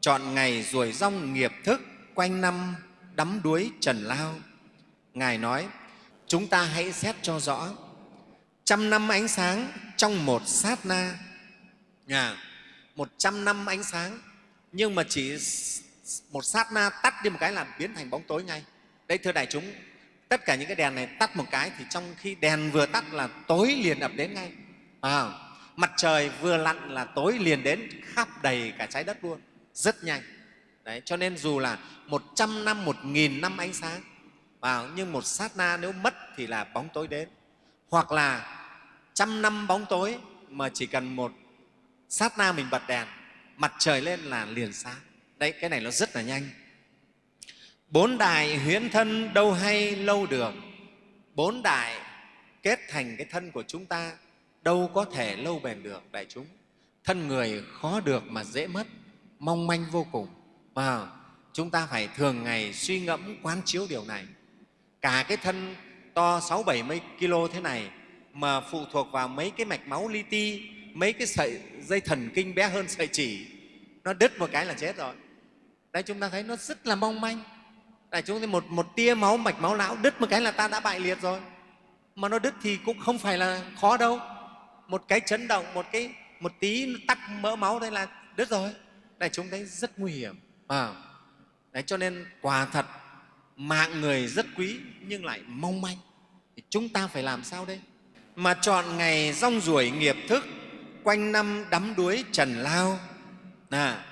Chọn ngày ruồi rong nghiệp thức, quanh năm đắm đuối trần lao. Ngài nói chúng ta hãy xét cho rõ. Trăm năm ánh sáng trong một sát na. Nhà một trăm năm ánh sáng. Nhưng mà chỉ một sát na tắt đi một cái là biến thành bóng tối ngay. Đây thưa đại chúng tất cả những cái đèn này tắt một cái thì trong khi đèn vừa tắt là tối liền ập đến ngay. À, mặt trời vừa lặn là tối liền đến khắp đầy cả trái đất luôn. Rất nhanh. Đấy, cho nên dù là một trăm năm, một nghìn năm ánh sáng vào nhưng một sát na nếu mất thì là bóng tối đến. Hoặc là trăm năm bóng tối mà chỉ cần một sát na mình bật đèn, mặt trời lên là liền sáng. Đấy, cái này nó rất là nhanh. Bốn đại huyễn thân đâu hay lâu được bốn đại kết thành cái thân của chúng ta, đâu có thể lâu bền được đại chúng. Thân người khó được mà dễ mất, mong manh vô cùng. Và chúng ta phải thường ngày suy ngẫm quán chiếu điều này cả cái thân to sáu bảy mấy kg thế này mà phụ thuộc vào mấy cái mạch máu li ti mấy cái sợi dây thần kinh bé hơn sợi chỉ nó đứt một cái là chết rồi. Đây chúng ta thấy nó rất là mong manh. Tại chúng thấy một, một tia máu mạch máu não đứt một cái là ta đã bại liệt rồi. Mà nó đứt thì cũng không phải là khó đâu. Một cái chấn động một cái một tí nó tắc mỡ máu đây là đứt rồi. Đại chúng thấy rất nguy hiểm. À, đấy cho nên quả thật mạng người rất quý nhưng lại mong manh. Thì chúng ta phải làm sao đây? Mà chọn ngày rong ruổi nghiệp thức quanh năm đắm đuối trần lao. À,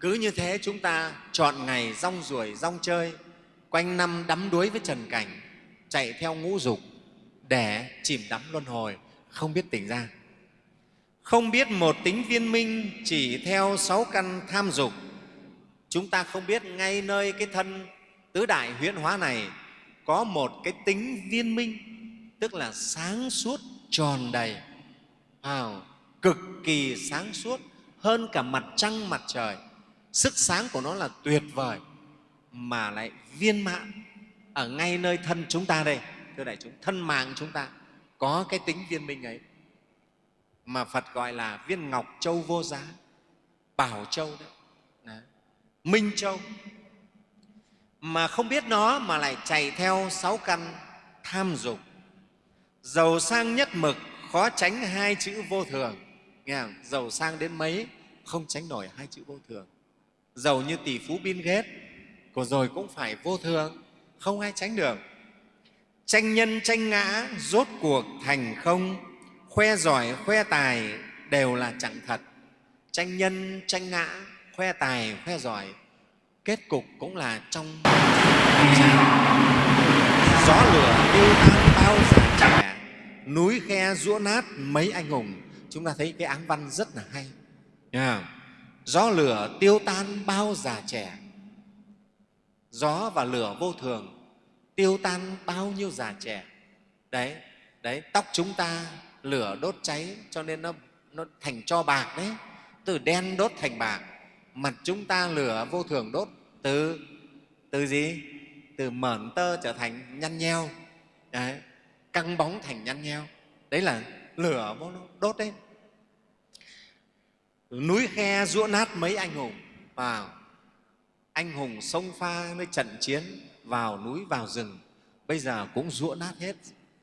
cứ như thế chúng ta chọn ngày rong ruổi rong chơi quanh năm đắm đuối với trần cảnh chạy theo ngũ dục để chìm đắm luân hồi. Không biết tỉnh ra. Không biết một tính viên minh chỉ theo sáu căn tham dục. Chúng ta không biết ngay nơi cái thân tứ đại huyễn hóa này có một cái tính viên minh tức là sáng suốt tròn đầy à, cực kỳ sáng suốt hơn cả mặt trăng mặt trời. Sức sáng của nó là tuyệt vời mà lại viên mãn. Ở ngay nơi thân chúng ta đây thưa đại chúng thân mạng chúng ta có cái tính viên minh ấy mà phật gọi là viên ngọc châu vô giá bảo châu đấy, đấy. minh châu mà không biết nó mà lại chạy theo sáu căn tham dục. Giàu sang nhất mực, khó tránh hai chữ vô thường. Nghe không? giàu sang đến mấy, không tránh nổi hai chữ vô thường. Giàu như tỷ phú Bill Gates, của rồi cũng phải vô thường, không ai tránh được. Tranh nhân, tranh ngã, rốt cuộc thành không. Khoe giỏi, khoe tài đều là chẳng thật. Tranh nhân, tranh ngã, khoe tài, khoe giỏi kết cục cũng là trong gió lửa tiêu tan bao già trẻ núi khe rũa nát mấy anh hùng. Chúng ta thấy cái áng văn rất là hay. Yeah. gió lửa tiêu tan bao già trẻ. Gió và lửa vô thường tiêu tan bao nhiêu già trẻ. Đấy đấy tóc chúng ta lửa đốt cháy cho nên nó, nó thành cho bạc đấy. Từ đen đốt thành bạc mặt chúng ta lửa vô thường đốt từ từ gì? Từ mởn tơ trở thành nhăn nheo. Đấy, căng bóng thành nhăn nheo. Đấy là lửa vô đốt đấy. Núi khe rũa nát mấy anh hùng. Vào anh hùng sông pha với trận chiến vào núi vào rừng. Bây giờ cũng rũa nát hết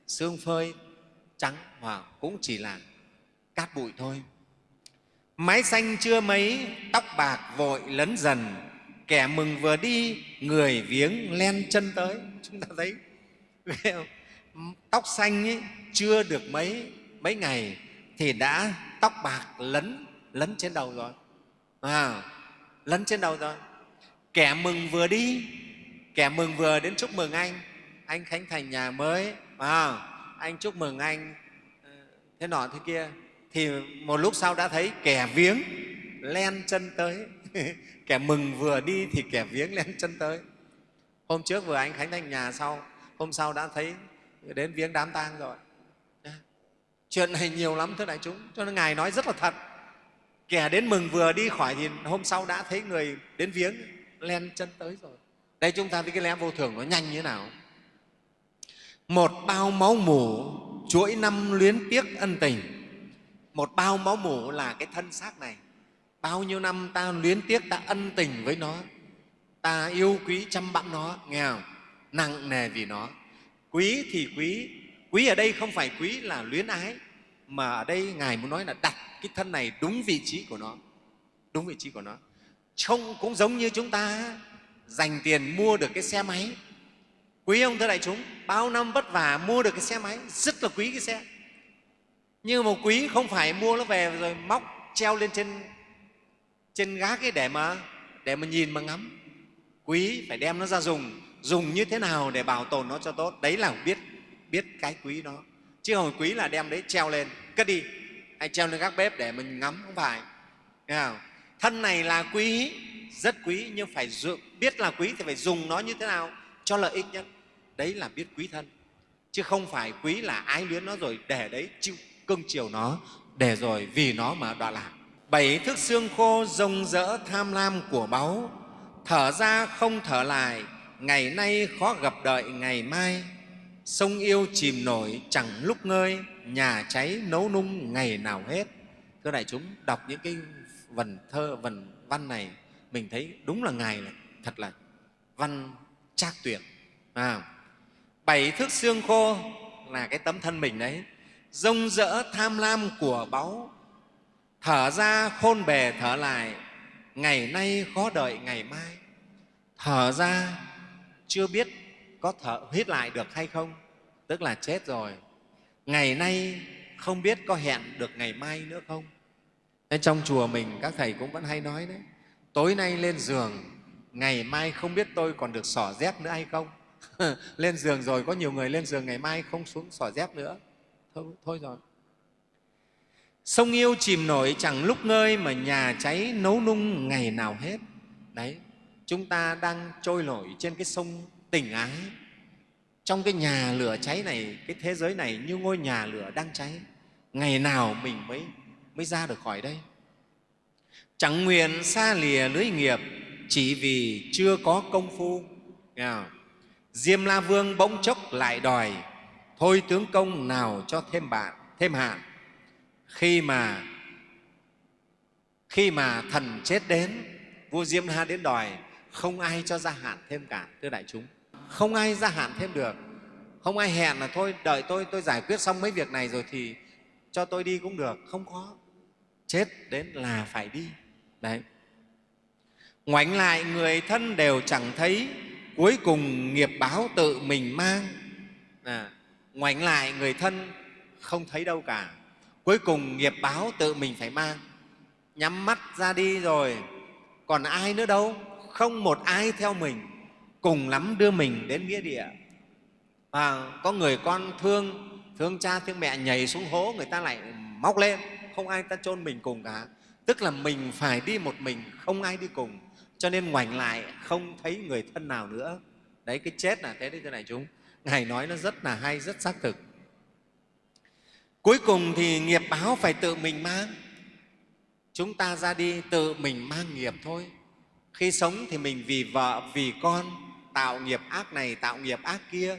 xương phơi trắng và cũng chỉ là cát bụi thôi mái xanh chưa mấy tóc bạc vội lấn dần. Kẻ mừng vừa đi người viếng len chân tới. [laughs] Chúng ta thấy tóc xanh ấy, chưa được mấy mấy ngày thì đã tóc bạc lấn lấn trên đầu rồi. À, lấn trên đầu rồi. Kẻ mừng vừa đi kẻ mừng vừa đến chúc mừng anh. Anh khánh thành nhà mới à, anh chúc mừng anh ờ, thế nọ thế kia thì một lúc sau đã thấy kẻ viếng len chân tới. [laughs] Kẻ mừng vừa đi thì kẻ viếng len chân tới. Hôm trước vừa anh khánh thành nhà sau, hôm sau đã thấy đến viếng đám tang rồi. Chuyện này nhiều lắm thưa đại chúng, cho nên ngài nói rất là thật. Kẻ đến mừng vừa đi khỏi thì hôm sau đã thấy người đến viếng len chân tới rồi. Đây chúng ta thấy cái lẽ vô thường nó nhanh như thế nào? Một bao máu mủ, chuỗi năm luyến tiếc ân tình một bao máu mủ là cái thân xác này. Bao nhiêu năm ta luyến tiếc, ta ân tình với nó. Ta yêu quý, chăm bẵm nó nghe không nặng nề vì nó. Quý thì quý quý ở đây không phải quý là luyến ái, mà ở đây ngài muốn nói là đặt cái thân này đúng vị trí của nó, đúng vị trí của nó. Không cũng giống như chúng ta, dành tiền mua được cái xe máy. Quý không thưa đại chúng? Bao năm vất vả mua được cái xe máy, rất là quý cái xe nhưng mà quý không phải mua nó về rồi móc treo lên trên trên gác ấy để mà để mà nhìn mà ngắm. Quý phải đem nó ra dùng dùng như thế nào để bảo tồn nó cho tốt. Đấy là biết biết cái quý đó. Chứ không quý là đem đấy treo lên, cất đi. Hay treo lên gác bếp để mình ngắm, không phải. Nghe không? thân này là quý, rất quý, nhưng phải biết là quý thì phải dùng nó như thế nào cho lợi ích nhất. Đấy là biết quý thân. Chứ không phải quý là ái luyến nó rồi để đấy chịu cưng chiều nó để rồi vì nó mà đọa lạc. Bảy thức xương khô rồng rỡ tham lam của báu. Thở ra không thở lại ngày nay khó gặp đợi ngày mai. Sông yêu chìm nổi chẳng lúc ngơi nhà cháy nấu nung ngày nào hết. Thưa đại chúng đọc những cái vần thơ vần văn này mình thấy đúng là ngài là thật là văn trác tuyệt. À, bảy thước xương khô là cái tấm thân mình đấy rông rỡ tham lam của báu. Thở ra khôn bề thở lại, ngày nay khó đợi ngày mai. Thở ra, chưa biết có thở hít lại được hay không, tức là chết rồi. Ngày nay không biết có hẹn được ngày mai nữa không. Nên trong chùa mình các thầy cũng vẫn hay nói đấy, tối nay lên giường, ngày mai không biết tôi còn được xỏ dép nữa hay không? [laughs] Lên giường rồi có nhiều người lên giường ngày mai không xuống xỏ dép nữa thôi, thôi rồi. Sông yêu chìm nổi chẳng lúc ngơi mà nhà cháy nấu nung ngày nào hết. Đấy chúng ta đang trôi nổi trên cái sông tình ái. Trong cái nhà lửa cháy này cái thế giới này như ngôi nhà lửa đang cháy ngày nào mình mới mới ra được khỏi đây? Chẳng nguyện xa lìa lưới nghiệp chỉ vì chưa có công phu. Diêm la vương bỗng chốc lại đòi thôi tướng công nào cho thêm bạn thêm hạn. Khi mà khi mà thần chết đến vua diêm la đến đòi không ai cho gia hạn thêm cả thưa đại chúng. Không ai gia hạn thêm được. Không ai hẹn là thôi đợi tôi tôi giải quyết xong mấy việc này rồi thì cho tôi đi cũng được. Không có. Chết đến là phải đi. Đấy. Ngoảnh lại người thân đều chẳng thấy cuối cùng nghiệp báo tự mình mang. À, ngoảnh lại, người thân không thấy đâu cả. Cuối cùng nghiệp báo tự mình phải mang. Nhắm mắt ra đi rồi, còn ai nữa đâu? Không một ai theo mình. Cùng lắm đưa mình đến nghĩa địa. Và có người con thương thương cha, thương mẹ nhảy xuống hố, người ta lại móc lên. Không ai ta chôn mình cùng cả. Tức là mình phải đi một mình, không ai đi cùng. Cho nên ngoảnh lại, không thấy người thân nào nữa. Đấy, cái chết là thế đấy thưa này chúng ngài nói nó rất là hay, rất xác thực. Cuối cùng thì nghiệp báo phải tự mình mang. Chúng ta ra đi tự mình mang nghiệp thôi. Khi sống thì mình vì vợ, vì con, tạo nghiệp ác này, tạo nghiệp ác kia.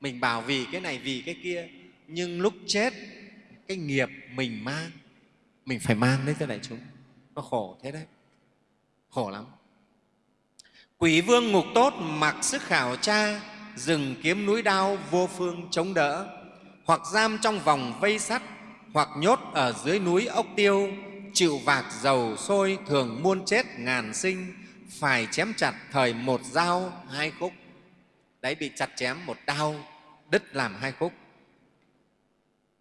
Mình bảo vì cái này, vì cái kia. Nhưng lúc chết, cái nghiệp mình mang, mình phải mang đấy, thưa đại chúng. Nó khổ thế đấy. Khổ lắm. Quỷ vương ngục tốt mặc sức khảo tra rừng kiếm núi đao vô phương chống đỡ, hoặc giam trong vòng vây sắt, hoặc nhốt ở dưới núi ốc tiêu, chịu vạc dầu sôi thường muôn chết ngàn sinh, phải chém chặt thời một dao, hai khúc. Đấy, bị chặt chém một đao, đứt làm hai khúc.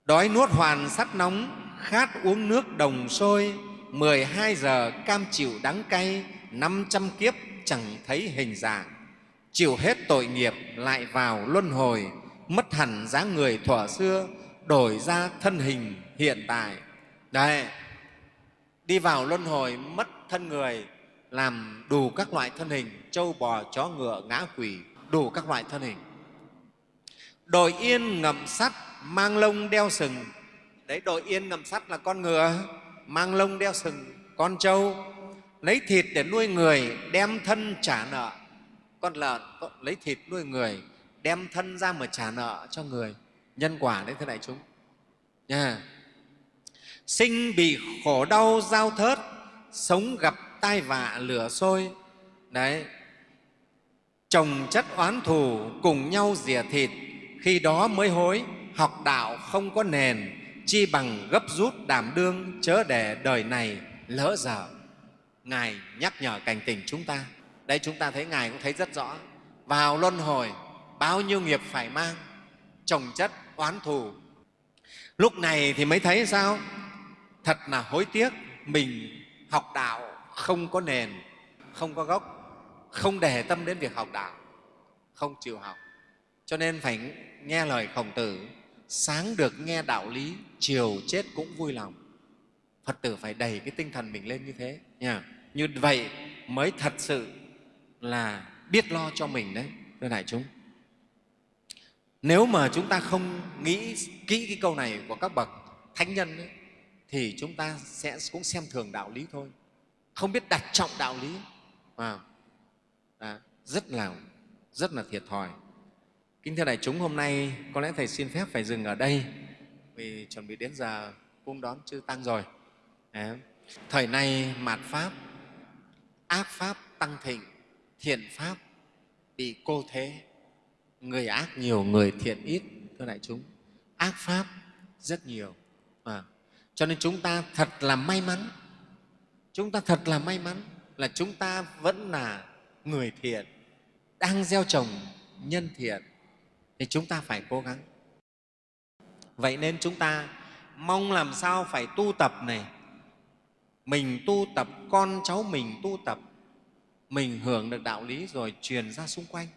Đói nuốt hoàn sắt nóng, khát uống nước đồng sôi, mười hai giờ cam chịu đắng cay, năm trăm kiếp chẳng thấy hình dạng chịu hết tội nghiệp lại vào luân hồi, mất hẳn dáng người thuở xưa, đổi ra thân hình hiện tại. Đấy, đi vào luân hồi, mất thân người, làm đủ các loại thân hình, trâu bò, chó ngựa, ngã quỷ, đủ các loại thân hình. Đội yên ngậm sắt, mang lông đeo sừng. Đấy, đội yên ngậm sắt là con ngựa, mang lông đeo sừng, con trâu. Lấy thịt để nuôi người, đem thân trả nợ con lợn lấy thịt nuôi người, đem thân ra mà trả nợ cho người. Nhân quả đấy, thưa đại chúng. Nha. Sinh bị khổ đau, giao thớt, sống gặp tai vạ, lửa sôi. Đấy. Chồng chất oán thù, cùng nhau rỉa thịt. Khi đó mới hối, học đạo không có nền, chi bằng gấp rút đảm đương, chớ để đời này lỡ dở. Ngài nhắc nhở cảnh tỉnh chúng ta đây chúng ta thấy ngài cũng thấy rất rõ. Vào luân hồi, bao nhiêu nghiệp phải mang, trồng chất, oán thù. Lúc này thì mới thấy sao? Thật là hối tiếc, mình học đạo không có nền, không có gốc, không để tâm đến việc học đạo, không chịu học. Cho nên phải nghe lời khổng tử, sáng được nghe đạo lý, chiều chết cũng vui lòng. Phật tử phải đầy cái tinh thần mình lên như thế, nha. Như vậy mới thật sự là biết lo cho mình đấy thưa đại chúng. Nếu mà chúng ta không nghĩ kỹ cái câu này của các bậc thánh nhân ấy, thì chúng ta sẽ cũng xem thường đạo lý thôi. Không biết đặt trọng đạo lý à, à, rất là rất là thiệt thòi. Kính thưa đại chúng hôm nay có lẽ thầy xin phép phải dừng ở đây vì chuẩn bị đến giờ cung đón chư tăng rồi. À, thời nay mạt pháp ác pháp tăng thịnh thiện pháp bị cô thế. Người ác nhiều người thiện ít thưa đại chúng. Ác pháp rất nhiều. À, cho nên chúng ta thật là may mắn. Chúng ta thật là may mắn là chúng ta vẫn là người thiện đang gieo trồng nhân thiện. Thì chúng ta phải cố gắng. Vậy nên chúng ta mong làm sao phải tu tập này. Mình tu tập con cháu mình tu tập mình hưởng được đạo lý rồi truyền ra xung quanh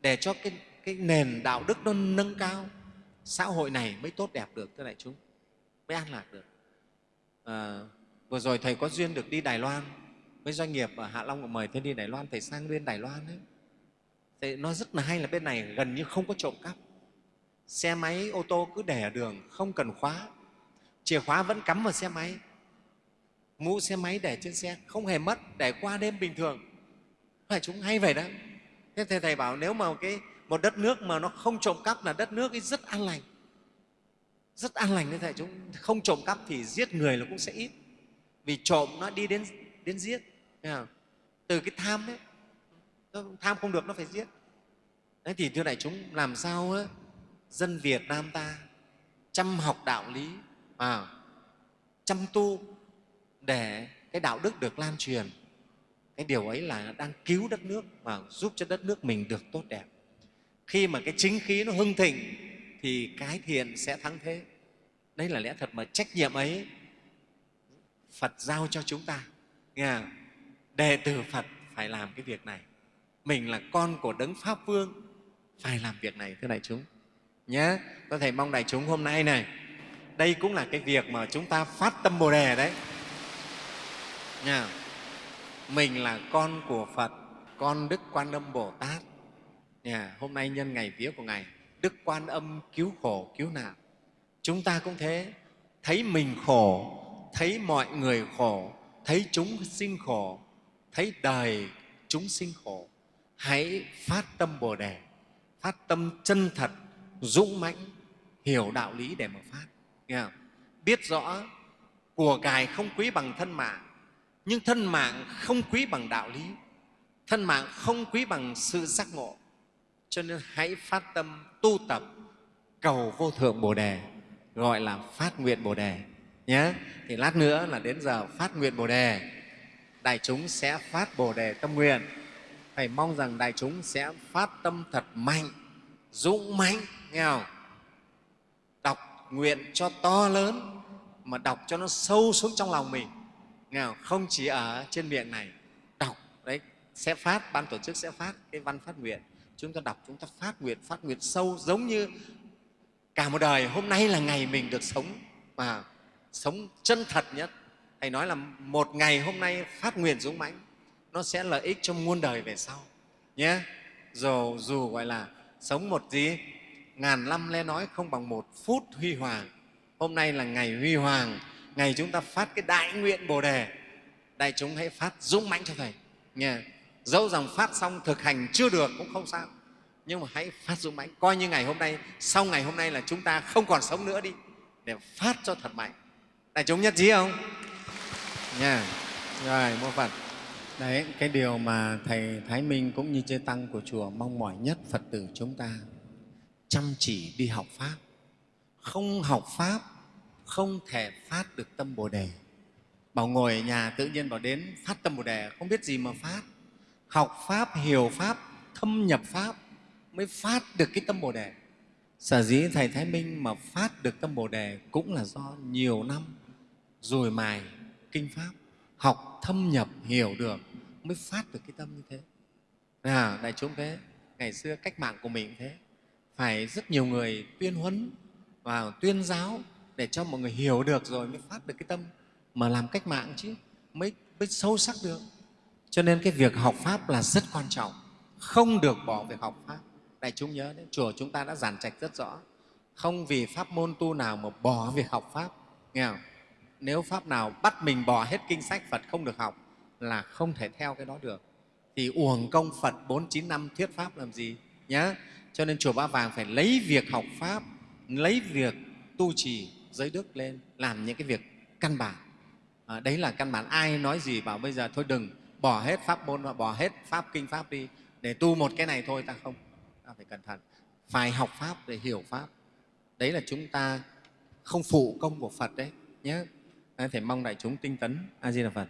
để cho cái, cái nền đạo đức nó nâng cao. Xã hội này mới tốt đẹp được thưa đại chúng mới an lạc được. À, vừa rồi thầy có duyên được đi đài loan với doanh nghiệp ở hạ long mời thầy đi đài loan thầy sang bên đài loan ấy. Thầy nói rất là hay là bên này gần như không có trộm cắp. Xe máy ô tô cứ để ở đường không cần khóa. Chìa khóa vẫn cắm vào xe máy. Mũ xe máy để trên xe không hề mất để qua đêm bình thường phải chúng hay vậy đó. Thế thầy, thầy bảo nếu mà cái một đất nước mà nó không trộm cắp là đất nước ấy rất an lành. Rất an lành đấy thầy chúng không trộm cắp thì giết người là cũng sẽ ít. Vì trộm nó đi đến đến giết. Từ cái tham đấy tham không được nó phải giết. Đấy thì thưa đại chúng làm sao ấy, dân việt nam ta chăm học đạo lý à, chăm tu để cái đạo đức được lan truyền cái điều ấy là đang cứu đất nước và giúp cho đất nước mình được tốt đẹp. Khi mà cái chính khí nó hưng thịnh, thì cái thiện sẽ thắng thế. Đây là lẽ thật mà trách nhiệm ấy, phật giao cho chúng ta. Nghe đệ tử phật phải làm cái việc này. Mình là con của đấng pháp vương, phải làm việc này, thưa đại chúng. Nhé có thể mong đại chúng hôm nay này, đây cũng là cái việc mà chúng ta phát tâm bồ đề đấy. Nha mình là con của phật con đức quan âm bồ tát. Yeah, hôm nay nhân ngày vía của ngài đức quan âm cứu khổ cứu nạn. Chúng ta cũng thế. Thấy mình khổ thấy mọi người khổ thấy chúng sinh khổ thấy đời chúng sinh khổ. Hãy phát tâm bồ đề phát tâm chân thật dũng mãnh hiểu đạo lý để mà phát. Nghe không? biết rõ của cải không quý bằng thân mạng nhưng thân mạng không quý bằng đạo lý. Thân mạng không quý bằng sự giác ngộ. Cho nên hãy phát tâm tu tập cầu vô thượng bồ đề, gọi là phát nguyện bồ đề nhé thì lát nữa là đến giờ phát nguyện bồ đề, đại chúng sẽ phát bồ đề tâm nguyện. Thầy mong rằng đại chúng sẽ phát tâm thật mạnh, dũng mãnh, nghe không? Đọc nguyện cho to lớn, mà đọc cho nó sâu xuống trong lòng mình nghe không? không chỉ ở trên miệng này, đọc, đấy, sẽ phát, ban tổ chức sẽ phát cái văn phát nguyện. Chúng ta đọc, chúng ta phát nguyện phát nguyện sâu, giống như cả một đời, hôm nay là ngày mình được sống mà sống chân thật nhất. Thầy nói là một ngày hôm nay phát nguyện dũng mãnh, nó sẽ lợi ích cho muôn đời về sau, nhé. Dù dù gọi là sống một gì ngàn năm, lẽ nói không bằng một phút huy hoàng. Hôm nay là ngày huy hoàng ngày chúng ta phát cái đại nguyện bồ đề, đại chúng hãy phát dũng mãnh cho thầy. Nha dẫu rằng phát xong, thực hành chưa được cũng không sao. Nhưng mà hãy phát dũng mãnh. Coi như ngày hôm nay, sau ngày hôm nay là chúng ta không còn sống nữa đi, để phát cho thật mạnh. Đại chúng nhất trí không? Nha rồi mô phật đấy, cái điều mà thầy thái minh cũng như chư tăng của chùa mong mỏi nhất phật tử chúng ta, chăm chỉ đi học pháp. Không học pháp không thể phát được tâm bồ đề. Bảo ngồi ở nhà tự nhiên bảo đến phát tâm bồ đề không biết gì mà phát. Học pháp hiểu pháp thâm nhập pháp mới phát được cái tâm bồ đề. Sở dĩ thầy thái minh mà phát được tâm bồ đề cũng là do nhiều năm rồi mài kinh pháp học thâm nhập hiểu được mới phát được cái tâm như thế. À, đại chúng thế ngày xưa cách mạng của mình thế phải rất nhiều người tuyên huấn và tuyên giáo để cho mọi người hiểu được rồi mới phát được cái tâm mà làm cách mạng chứ mới, mới sâu sắc được. Cho nên cái việc học pháp là rất quan trọng. Không được bỏ việc học pháp. Đại chúng nhớ đấy chùa chúng ta đã giản trạch rất rõ. Không vì pháp môn tu nào mà bỏ việc học pháp. Nghe không? nếu pháp nào bắt mình bỏ hết kinh sách phật không được học là không thể theo cái đó được. Thì uổng công phật bốn chín năm thuyết pháp làm gì? Nhá. Cho nên chùa ba vàng phải lấy việc học pháp lấy việc tu trì giới đức lên làm những cái việc căn bản. À, đấy là căn bản. Ai nói gì bảo bây giờ thôi đừng bỏ hết pháp môn và bỏ hết pháp kinh pháp đi để tu một cái này thôi ta không. Ta phải cẩn thận. Phải học pháp để hiểu pháp. Đấy là chúng ta không phụ công của phật đấy nhé phải mong đại chúng tinh tấn. A di đà phật.